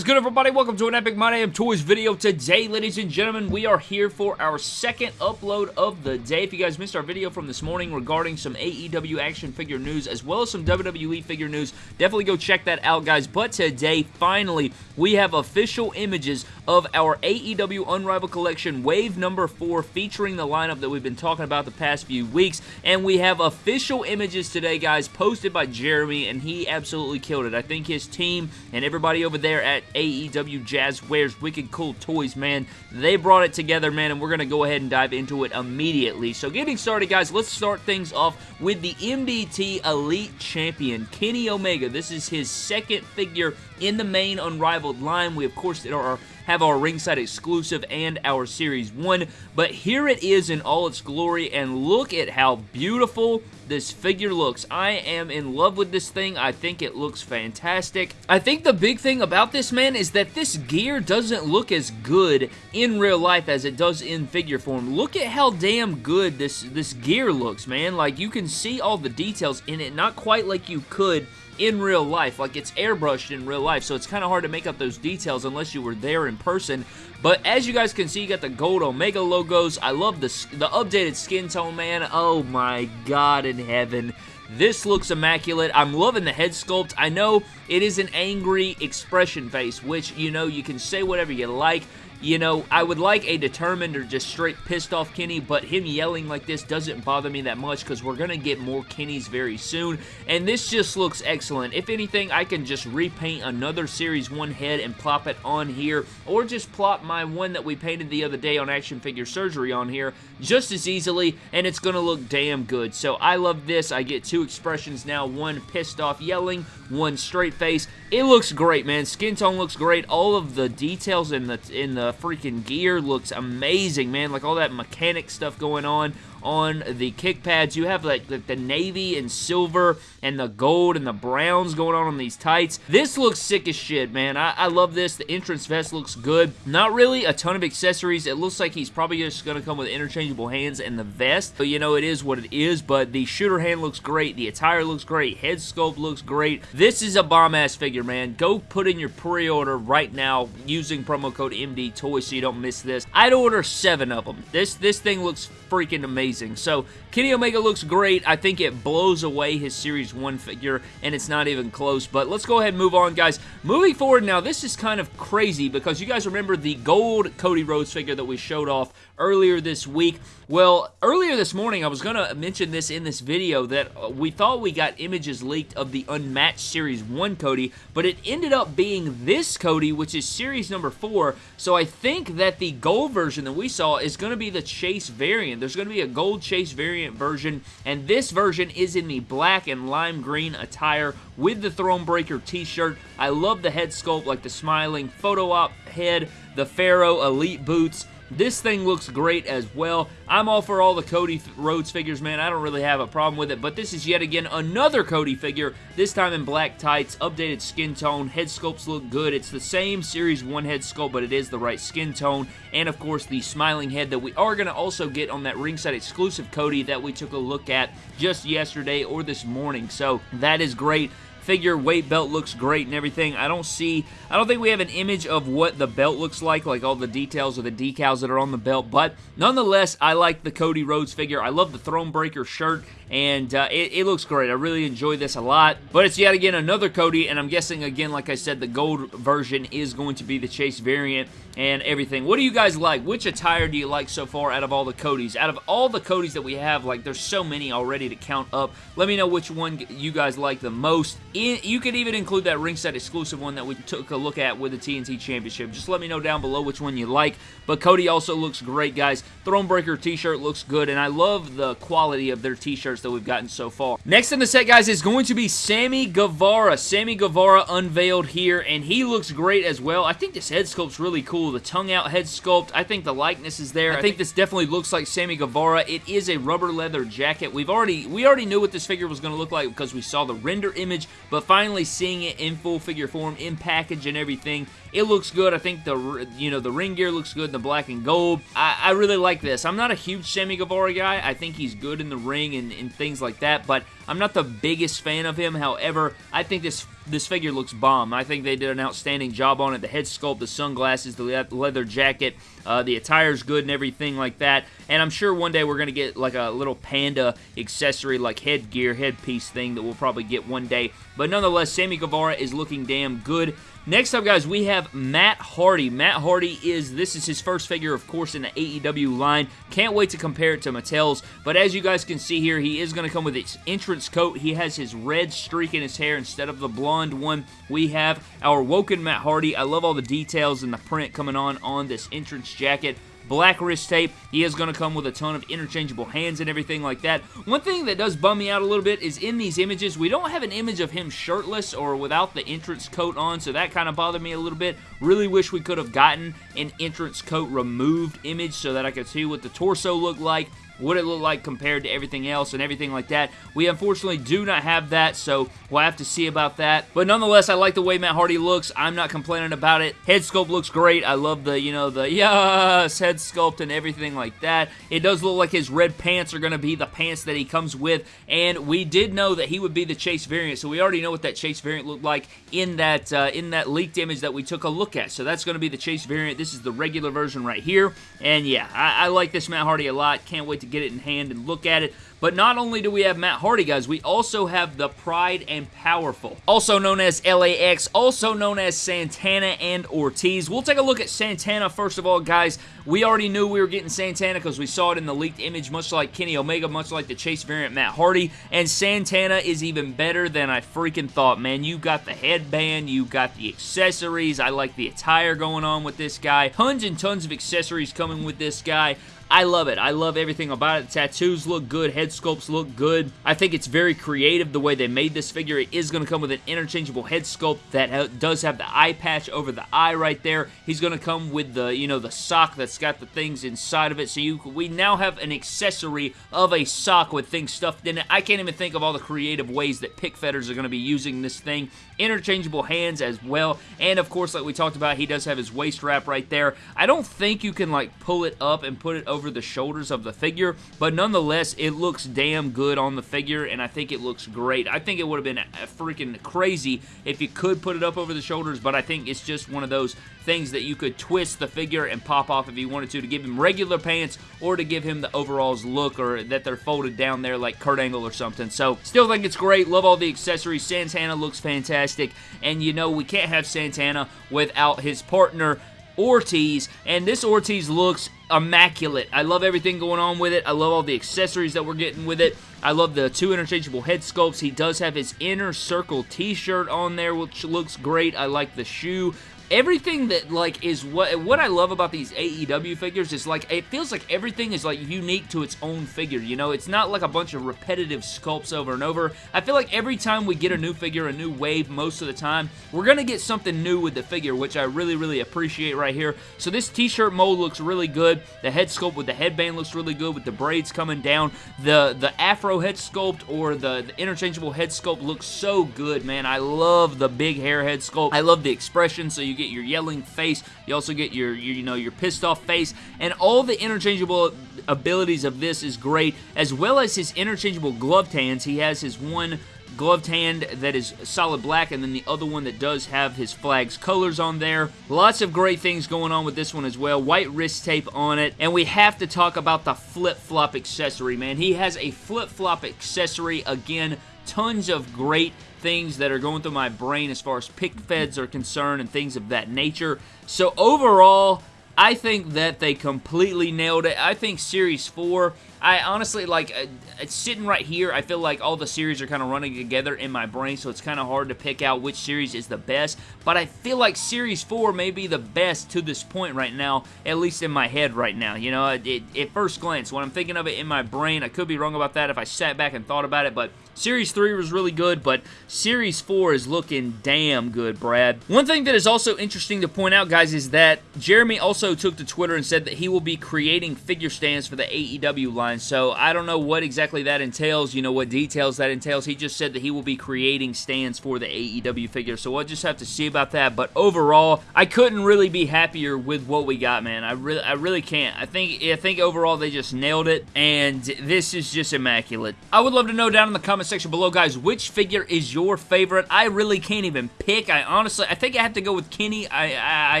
is good, everybody? Welcome to an Epic My Damn Toys video. Today, ladies and gentlemen, we are here for our second upload of the day. If you guys missed our video from this morning regarding some AEW action figure news as well as some WWE figure news, definitely go check that out, guys. But today, finally, we have official images of our AEW Unrivaled Collection Wave number 4 featuring the lineup that we've been talking about the past few weeks. And we have official images today, guys, posted by Jeremy, and he absolutely killed it. I think his team and everybody over there there at AEW Jazwares Wicked Cool Toys, man. They brought it together, man, and we're going to go ahead and dive into it immediately. So getting started, guys, let's start things off with the MDT Elite Champion, Kenny Omega. This is his second figure in the main Unrivaled line. We, of course, have our ringside exclusive and our series 1 but here it is in all its glory and look at how beautiful this figure looks. I am in love with this thing. I think it looks fantastic. I think the big thing about this, man, is that this gear doesn't look as good in real life as it does in figure form. Look at how damn good this, this gear looks, man. Like, you can see all the details in it, not quite like you could in real life. Like, it's airbrushed in real life, so it's kind of hard to make up those details unless you were there in person. But as you guys can see, you got the gold Omega logos. I love the, the updated skin tone, man. Oh my god in heaven. This looks immaculate. I'm loving the head sculpt. I know it is an angry expression face, which, you know, you can say whatever you like. You know, I would like a determined or just straight pissed off Kenny, but him yelling like this doesn't bother me that much because we're going to get more Kennys very soon, and this just looks excellent. If anything, I can just repaint another Series 1 head and plop it on here, or just plop my one that we painted the other day on Action Figure Surgery on here just as easily, and it's going to look damn good. So I love this. I get two expressions now, one pissed off yelling, one straight face. It looks great, man. Skin tone looks great. All of the details in the in the freaking gear looks amazing, man. Like all that mechanic stuff going on on the kick pads. You have like, like the navy and silver and the gold and the browns going on on these tights. This looks sick as shit, man. I, I love this. The entrance vest looks good. Not really a ton of accessories. It looks like he's probably just going to come with interchangeable hands and the vest. But, you know, it is what it is. But the shooter hand looks great. The attire looks great. Head sculpt looks great. This is a bomb-ass figure, man. Go put in your pre-order right now using promo code MD Toys so you don't miss this. I'd order seven of them. This, this thing looks freaking amazing. So, Kenny Omega looks great. I think it blows away his Series 1 figure, and it's not even close. But let's go ahead and move on, guys. Moving forward now, this is kind of crazy because you guys remember the gold Cody Rhodes figure that we showed off earlier this week. Well, earlier this morning, I was going to mention this in this video that uh, we thought we got images leaked of the Unmatched Series 1 Cody, but it ended up being this Cody, which is Series number 4. So I think that the gold version that we saw is going to be the Chase variant. There's going to be a gold Chase variant version, and this version is in the black and lime green attire with the Thronebreaker t-shirt. I love the head sculpt, like the smiling photo op head, the Pharaoh Elite boots, this thing looks great as well. I'm all for all the Cody Rhodes figures, man. I don't really have a problem with it, but this is yet again another Cody figure, this time in black tights, updated skin tone, head sculpts look good. It's the same Series 1 head sculpt, but it is the right skin tone, and of course the smiling head that we are going to also get on that ringside exclusive Cody that we took a look at just yesterday or this morning, so that is great figure weight belt looks great and everything. I don't see, I don't think we have an image of what the belt looks like, like all the details or the decals that are on the belt, but nonetheless, I like the Cody Rhodes figure. I love the Thronebreaker shirt, and uh, it, it, looks great. I really enjoy this a lot, but it's yet again another Cody, and I'm guessing, again, like I said, the gold version is going to be the Chase variant and everything. What do you guys like? Which attire do you like so far out of all the Codys? Out of all the Codys that we have, like, there's so many already to count up. Let me know which one you guys like the most. You could even include that ringside exclusive one that we took a look at with the TNT Championship. Just let me know down below which one you like. But Cody also looks great, guys. Thronebreaker t-shirt looks good, and I love the quality of their t-shirts that we've gotten so far. Next in the set, guys, is going to be Sammy Guevara. Sammy Guevara unveiled here, and he looks great as well. I think this head sculpt's really cool. The tongue-out head sculpt, I think the likeness is there. I, think this definitely looks like Sammy Guevara. It is a rubber leather jacket. We've already, we already knew what this figure was going to look like because we saw the render image, but finally seeing it in full figure form, in package and everything, it looks good. I think the, you know, the ring gear looks good, the black and gold. I, I really like this. I'm not a huge Sammy Guevara guy. I think he's good in the ring and, and things like that, but I'm not the biggest fan of him. However, I think this this figure looks bomb. I think they did an outstanding job on it. The head sculpt, the sunglasses, the leather jacket, uh, the attire's good and everything like that. And I'm sure one day we're going to get like a little panda accessory, like headgear, headpiece thing that we'll probably get one day. But nonetheless, Sammy Guevara is looking damn good. Next up, guys, we have Matt Hardy. Matt Hardy is, this is his first figure, of course, in the AEW line. Can't wait to compare it to Mattel's, but as you guys can see here, he is going to come with his entrance coat. He has his red streak in his hair instead of the blonde one. We have our Woken Matt Hardy. I love all the details and the print coming on on this entrance jacket black wrist tape. He is going to come with a ton of interchangeable hands and everything like that. One thing that does bum me out a little bit is in these images, we don't have an image of him shirtless or without the entrance coat on, so that kind of bothered me a little bit. Really wish we could have gotten an entrance coat removed image so that I could see what the torso looked like what it look like compared to everything else and everything like that. We unfortunately do not have that, so we'll have to see about that. But nonetheless, I like the way Matt Hardy looks. I'm not complaining about it. Head sculpt looks great. I love the, you know, the yes head sculpt and everything like that. It does look like his red pants are going to be the pants that he comes with, and we did know that he would be the Chase variant, so we already know what that Chase variant looked like in that uh, in that leaked image that we took a look at. So that's going to be the Chase variant. This is the regular version right here, and yeah, I, I like this Matt Hardy a lot. Can't wait to get it in hand and look at it. But not only do we have Matt Hardy, guys, we also have the Proud and Powerful, also known as LAX, also known as Santana and Ortiz. We'll take a look at Santana first of all, guys. We already knew we were getting Santana because we saw it in the leaked image, much like Kenny Omega, much like the Chase variant Matt Hardy. And Santana is even better than I freaking thought, man. You got the headband, you got the accessories. I like the attire going on with this guy. Tons and tons of accessories coming with this guy. I love it. I love everything about it. Tattoos look good. Head sculpts look good. I think it's very creative the way they made this figure. It is going to come with an interchangeable head sculpt that does have the eye patch over the eye right there. He's going to come with the, you know, the sock that's got the things inside of it. So you, we now have an accessory of a sock with things stuffed in it. I can't even think of all the creative ways that pick fetters are going to be using this thing. Interchangeable hands as well. And of course, like we talked about, he does have his waist wrap right there. I don't think you can like pull it up and put it over over the shoulders of the figure, but nonetheless, it looks damn good on the figure, and I think it looks great. I think it would have been freaking crazy if you could put it up over the shoulders, but I think it's just one of those things that you could twist the figure and pop off if you wanted to, to give him regular pants or to give him the overalls look or that they're folded down there like Kurt Angle or something. So, still think it's great. Love all the accessories. Santana looks fantastic, and you know we can't have Santana without his partner, Ortiz, and this Ortiz looks immaculate. I love everything going on with it. I love all the accessories that we're getting with it. I love the two interchangeable head sculpts. He does have his inner circle t-shirt on there, which looks great. I like the shoe everything that like is what what I love about these AEW figures is like it feels like everything is like unique to its own figure you know? It's not like a bunch of repetitive sculpts over and over. I feel like every time we get a new figure a new wave most of the time we're gonna get something new with the figure which I really really appreciate right here. So this t-shirt mold looks really good. The head sculpt with the headband looks really good with the braids coming down. The the afro head sculpt or the, the interchangeable head sculpt looks so good man. I love the big hair head sculpt. I love the expression so you get your yelling face. You also get your, your, you know, your pissed off face. And all the interchangeable abilities of this is great, as well as his interchangeable gloved hands. He has his one gloved hand that is solid black and then the other one that does have his flag's colors on there. Lots of great things going on with this one as well. White wrist tape on it. And we have to talk about the flip-flop accessory, man. He has a flip-flop accessory. Again, tons of great things that are going through my brain as far as pic feds are concerned and things of that nature. So overall, I think that they completely nailed it. I think Series 4 I honestly, like, uh, it's sitting right here. I feel like all the series are kind of running together in my brain, so it's kind of hard to pick out which series is the best. But I feel like Series 4 may be the best to this point right now, at least in my head right now. You know, it, it, at first glance, when I'm thinking of it in my brain, I could be wrong about that if I sat back and thought about it, but Series 3 was really good, but Series 4 is looking damn good, Brad. One thing that is also interesting to point out, guys, is that Jeremy also took to Twitter and said that he will be creating figure stands for the AEW line. So I don't know what exactly that entails, you know, what details that entails. He just said that he will be creating stands for the AEW figure. So we'll just have to see about that. But overall, I couldn't really be happier with what we got, man. I really I really can't. I think I think overall they just nailed it and this is just immaculate. I would love to know down in the comment section below, guys, which figure is your favorite? I really can't even pick. I honestly, I think I have to go with Kenny. I, I, I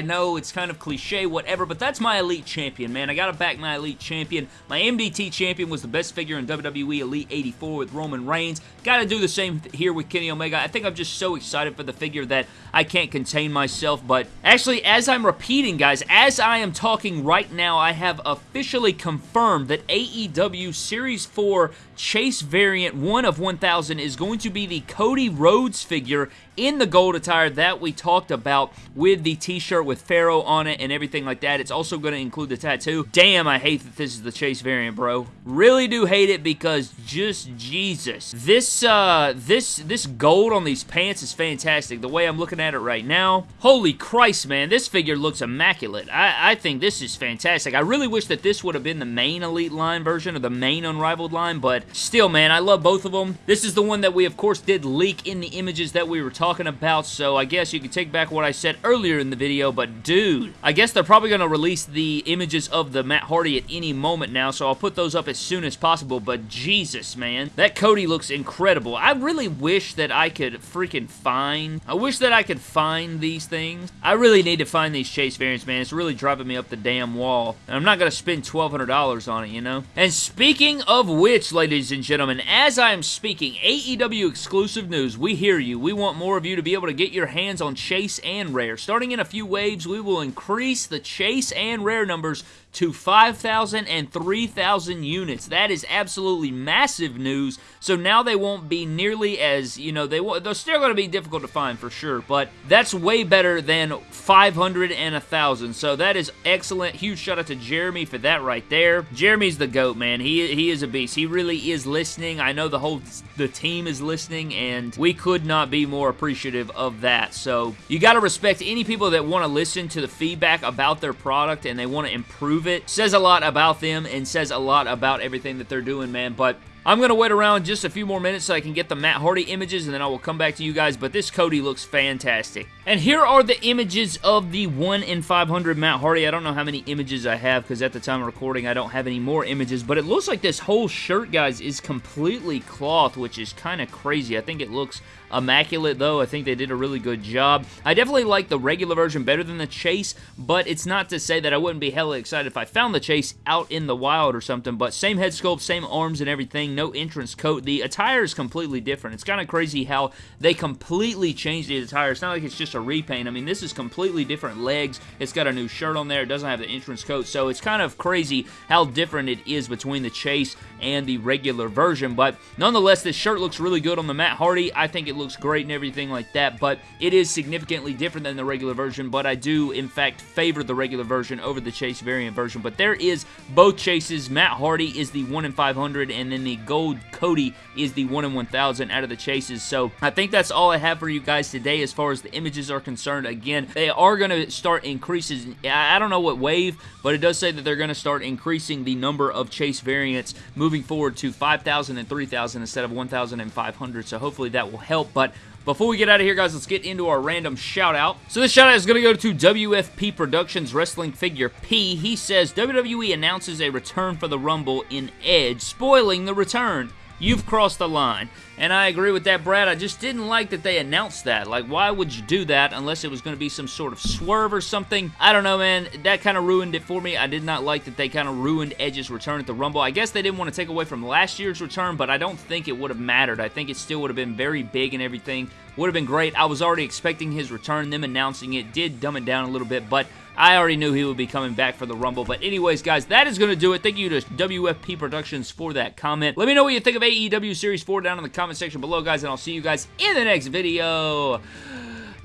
know it's kind of cliche, whatever, but that's my Elite Champion, man. I gotta back my Elite Champion. My MDT Champion was the best figure in WWE Elite 84 with Roman Reigns. Gotta do the same here with Kenny Omega. I think I'm just so excited for the figure that I can't contain myself, but actually, as I'm repeating, guys, as I am talking right now, I have officially confirmed that AEW Series 4 Chase variant 1 of 1000 is going to be the Cody Rhodes figure in the gold attire that we talked about with the t-shirt with Pharaoh on it and everything like that. It's also going to include the tattoo. Damn, I hate that this is the Chase variant, bro. Really do hate it because just Jesus. This, uh, this, this gold on these pants is fantastic. The way I'm looking at it right now. Holy Christ, man. This figure looks immaculate. I, I think this is fantastic. I really wish that this would have been the main Elite line version or the main Unrivaled line, but still, man, I love both of them. This is the one that we, of course, did leak in the images that we were talking about, so I guess you can take back what I said earlier in the video, but dude, I guess they're probably going to release the images of the Matt Hardy at any moment now, so I'll put those up as soon as possible, but Jesus, man, that Cody looks incredible. I really wish that I could freaking find, I wish that I could find these things. I really need to find these Chase variants, man. It's really driving me up the damn wall, and I'm not going to spend $1,200 on it, you know? And speaking of which, ladies and gentlemen, as I am speaking, AEW exclusive news, we hear you. We want more of you to be able to get your hands on Chase and Rare. Starting in a few waves, we will increase the Chase and Rare numbers to 5,000 and 3,000 units. That is absolutely massive news. So now they won't be nearly as, you know, they they're still going to be difficult to find for sure, but that's way better than 500 and 1,000. So that is excellent. Huge shout out to Jeremy for that right there. Jeremy's the GOAT, man. He, he is a beast. He really is listening. I know the whole the team is listening, and we could not be more appreciative of that. So you got to respect any people that want to listen to the feedback about their product and they want to improve it. Says a lot about them and says a lot about everything that they're doing, man. But I'm going to wait around just a few more minutes so I can get the Matt Hardy images and then I will come back to you guys, but this Cody looks fantastic. And here are the images of the 1 in 500 Matt Hardy. I don't know how many images I have because at the time of recording I don't have any more images, but it looks like this whole shirt, guys, is completely cloth, which is kind of crazy. I think it looks immaculate, though. I think they did a really good job. I definitely like the regular version better than the Chase, but it's not to say that I wouldn't be hella excited if I found the Chase out in the wild or something, but same head sculpt, same arms and everything, no entrance coat. The attire is completely different. It's kind of crazy how they completely changed the attire. It's not like it's just a repaint. I mean, this is completely different legs. It's got a new shirt on there. It doesn't have the entrance coat, so it's kind of crazy how different it is between the Chase and the regular version, but nonetheless, this shirt looks really good on the Matt Hardy. I think it looks great and everything like that, but it is significantly different than the regular version, but I do, in fact, favor the regular version over the Chase variant version, but there is both Chases. Matt Hardy is the 1 in 500, and then the Gold Cody is the 1 in 1000 out of the Chases, so I think that's all I have for you guys today as far as the images are concerned. Again, they are going to start increases. I don't know what wave, but it does say that they're going to start increasing the number of Chase variants moving forward to 5,000 and 3,000 instead of 1,500, so hopefully that will help, but before we get out of here, guys, let's get into our random shout-out. So this shout-out is going to go to WFP Productions Wrestling Figure P. He says, WWE announces a return for the Rumble in Edge, spoiling the return. You've crossed the line. And I agree with that, Brad. I just didn't like that they announced that. Like, why would you do that unless it was going to be some sort of swerve or something? I don't know, man. That kind of ruined it for me. I did not like that they kind of ruined Edge's return at the Rumble. I guess they didn't want to take away from last year's return, but I don't think it would have mattered. I think it still would have been very big and everything would have been great. I was already expecting his return. Them announcing it did dumb it down a little bit, but I already knew he would be coming back for the Rumble. But anyways, guys, that is going to do it. Thank you to WFP Productions for that comment. Let me know what you think of AEW Series 4 down in the comment section below, guys, and I'll see you guys in the next video.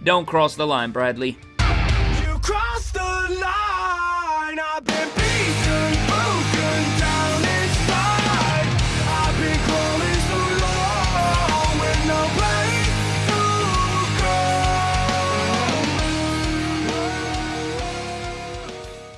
Don't cross the line, Bradley. You crossed the line!